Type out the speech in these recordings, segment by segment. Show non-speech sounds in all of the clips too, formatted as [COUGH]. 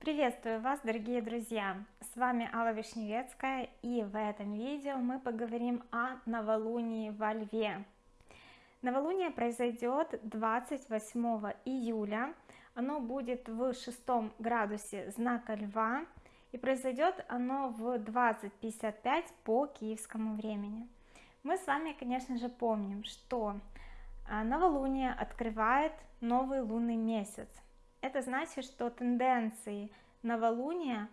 Приветствую вас, дорогие друзья! С вами Алла Вишневецкая, и в этом видео мы поговорим о новолунии во Льве. Новолуние произойдет 28 июля, оно будет в шестом градусе знака Льва, и произойдет оно в 20.55 по киевскому времени. Мы с вами, конечно же, помним, что а, новолуние открывает новый лунный месяц, это значит, что тенденции новолуния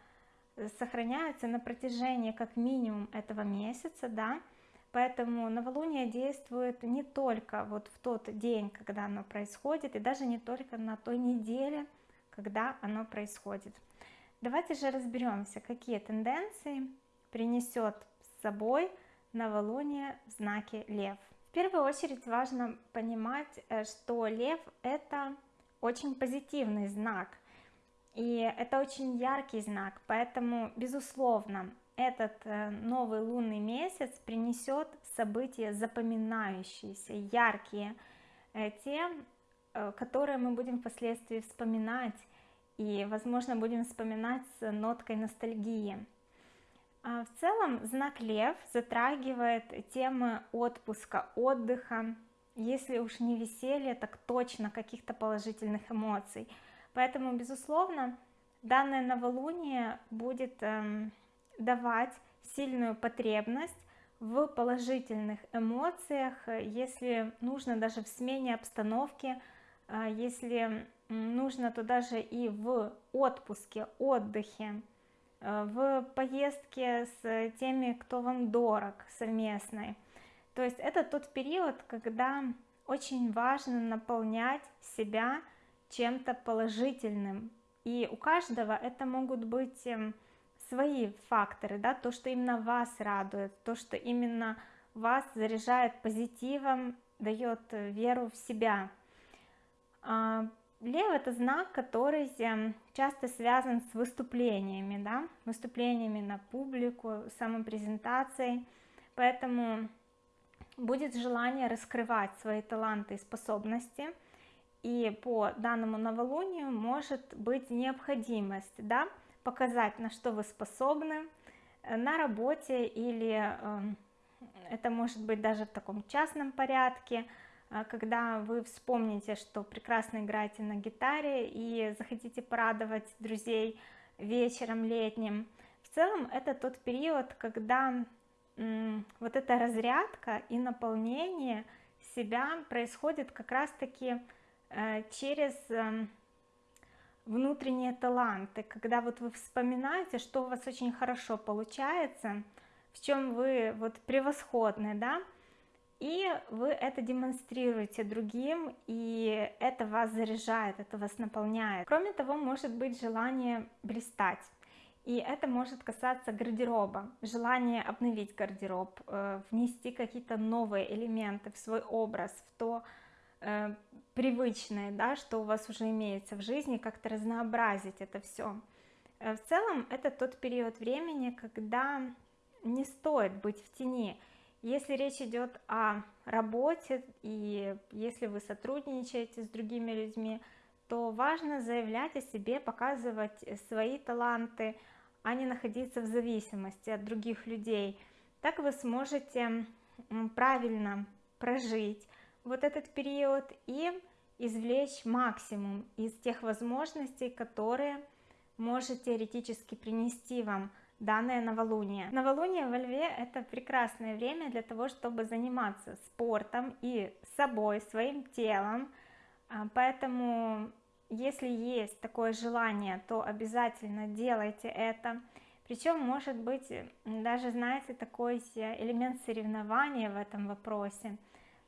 э, сохраняются на протяжении как минимум этого месяца, да, поэтому новолуние действует не только вот в тот день, когда оно происходит, и даже не только на той неделе, когда оно происходит. Давайте же разберемся, какие тенденции принесет с собой новолуние в знаке Лев. В первую очередь важно понимать, э, что Лев это очень позитивный знак. И это очень яркий знак поэтому безусловно этот э, новый лунный месяц принесет события запоминающиеся яркие э, те э, которые мы будем впоследствии вспоминать и возможно будем вспоминать с ноткой ностальгии. А в целом знак лев затрагивает темы отпуска отдыха если уж не веселье так точно каких-то положительных эмоций. Поэтому безусловно данное новолуние будет эм, давать сильную потребность в положительных эмоциях если нужно даже в смене обстановки э, если нужно то даже и в отпуске отдыхе э, в поездке с теми кто вам дорог совместной то есть это тот период когда очень важно наполнять себя чем-то положительным. И у каждого это могут быть эм, свои факторы да то что именно вас радует то что именно вас заряжает позитивом дает э, веру в себя. А, лев это знак который эм, часто связан с выступлениями да выступлениями на публику самопрезентацией. Поэтому будет желание раскрывать свои таланты и способности и по данному новолунию может быть необходимость да, показать на что вы способны э, на работе или э, это может быть даже в таком частном порядке э, когда вы вспомните что прекрасно играете на гитаре и захотите порадовать друзей вечером летним. В целом это тот период когда вот эта разрядка и наполнение себя происходит как раз таки э, через эм, внутренние таланты. Когда вот вы вспоминаете что у вас очень хорошо получается в чем вы вот превосходны да и вы это демонстрируете другим и это вас заряжает это вас наполняет. Кроме того может быть желание блистать и это может касаться гардероба. Желание обновить гардероб э, внести какие-то новые элементы в свой образ в то э, привычное да что у вас уже имеется в жизни как-то разнообразить это все э, в целом это тот период времени когда не стоит быть в тени. Если речь идет о работе и если вы сотрудничаете с другими людьми то важно заявлять о себе показывать свои таланты а не находиться в зависимости от других людей. Так вы сможете правильно прожить вот этот период и извлечь максимум из тех возможностей которые может теоретически принести вам данное новолуние. Новолуние во льве это прекрасное время для того чтобы заниматься спортом и собой своим телом. А, поэтому если есть такое желание то обязательно делайте это. Причем может быть даже знаете такой элемент соревнования в этом вопросе.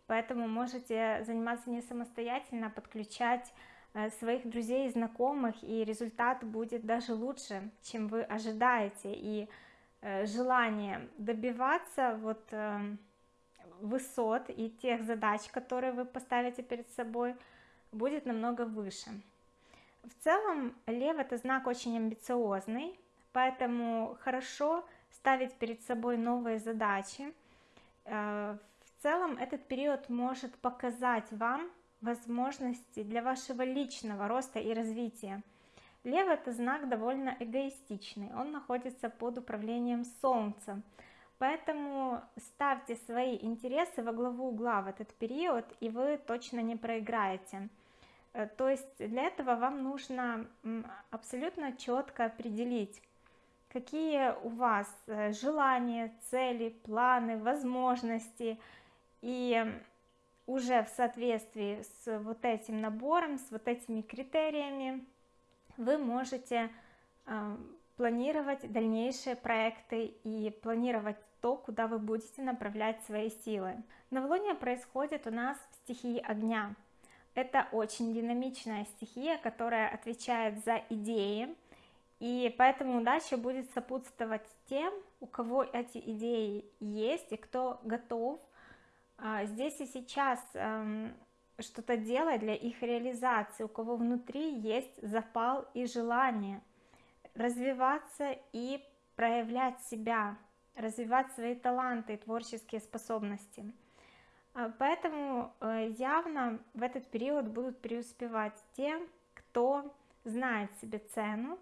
Поэтому можете заниматься не самостоятельно а подключать э, своих друзей и знакомых и результат будет даже лучше чем вы ожидаете. И э, желание добиваться вот э, высот и тех задач которые вы поставите перед собой будет намного выше в целом лев это знак очень амбициозный поэтому хорошо ставить перед собой новые задачи. Э, в целом этот период может показать вам возможности для вашего личного роста и развития. Лев это знак довольно эгоистичный, он находится под управлением Солнца, поэтому ставьте свои интересы во главу угла в этот период, и вы точно не проиграете. Э, то есть для этого вам нужно абсолютно четко определить, какие у вас э, желания, цели, планы, возможности, и уже в соответствии с вот этим набором, с вот этими критериями вы можете э, планировать дальнейшие проекты и планировать то, куда вы будете направлять свои силы. Новолуние происходит у нас в стихии огня. Это очень динамичная стихия, которая отвечает за идеи, и поэтому удача будет сопутствовать тем, у кого эти идеи есть и кто готов а, здесь и сейчас эм, что-то делать для их реализации, у кого внутри есть запал и желание развиваться и проявлять себя, развивать свои таланты и творческие способности. А, поэтому э, явно в этот период будут преуспевать те, кто знает себе цену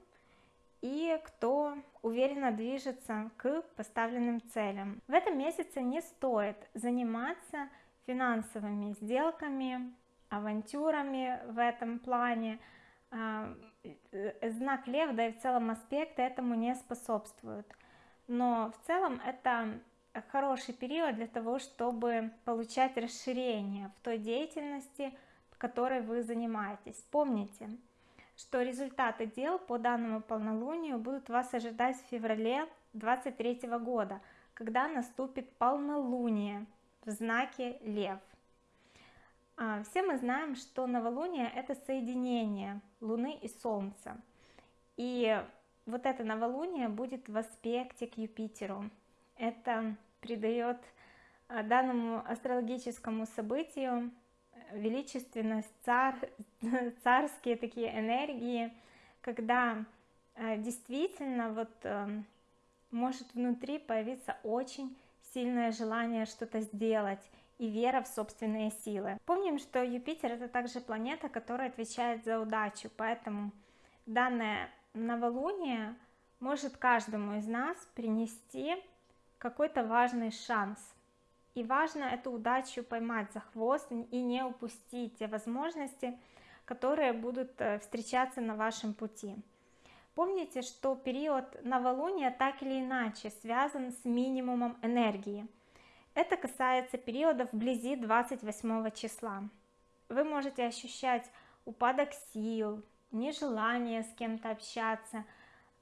и кто уверенно движется к поставленным целям. В этом месяце не стоит заниматься финансовыми сделками, авантюрами в этом плане. А, э, знак Лев, да и в целом аспекты этому не способствуют. Но в целом это хороший период для того, чтобы получать расширение в той деятельности, которой вы занимаетесь. Помните, что результаты дел по данному полнолунию будут вас ожидать в феврале 23 года, когда наступит полнолуние в знаке Лев. А, все мы знаем, что новолуние это соединение Луны и Солнца. И вот это новолуние будет в аспекте к Юпитеру. Это придает а, данному астрологическому событию величественность, цар, [LAUGHS] царские такие энергии, когда э, действительно вот эм, может внутри появиться очень сильное желание что-то сделать и вера в собственные силы. Помним, что Юпитер это также планета, которая отвечает за удачу, поэтому данное новолуние может каждому из нас принести какой-то важный шанс и важно эту удачу поймать за хвост и не упустить те возможности, которые будут э, встречаться на вашем пути. Помните, что период новолуния так или иначе связан с минимумом энергии. Это касается периода вблизи 28 числа. Вы можете ощущать упадок сил, нежелание с кем-то общаться.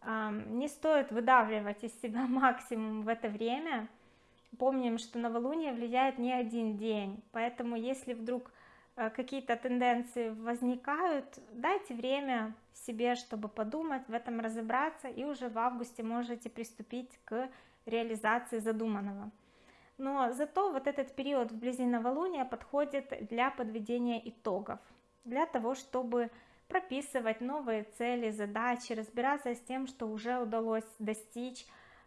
Не стоит выдавливать из себя [LAUGHS] максимум в это время – помним, что новолуние влияет не один день, поэтому если вдруг э, какие-то тенденции возникают, дайте время себе, чтобы подумать, в этом разобраться, и уже в августе можете приступить к реализации задуманного. Но зато вот этот период вблизи новолуния подходит для подведения итогов, для того, чтобы прописывать новые цели, задачи, разбираться с тем, что уже удалось достичь,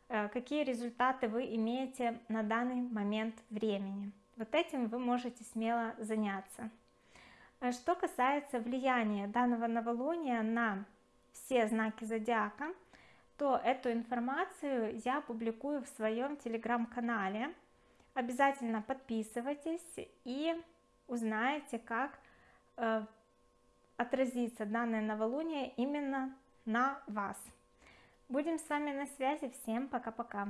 Э, какие результаты вы имеете на данный момент времени. Вот этим вы можете смело заняться. Э, что касается влияния данного новолуния на все знаки зодиака, то эту информацию я публикую в своем телеграм-канале. Обязательно подписывайтесь и узнаете, как э, отразится данное новолуние именно на вас. Будем с вами на связи. Всем пока-пока.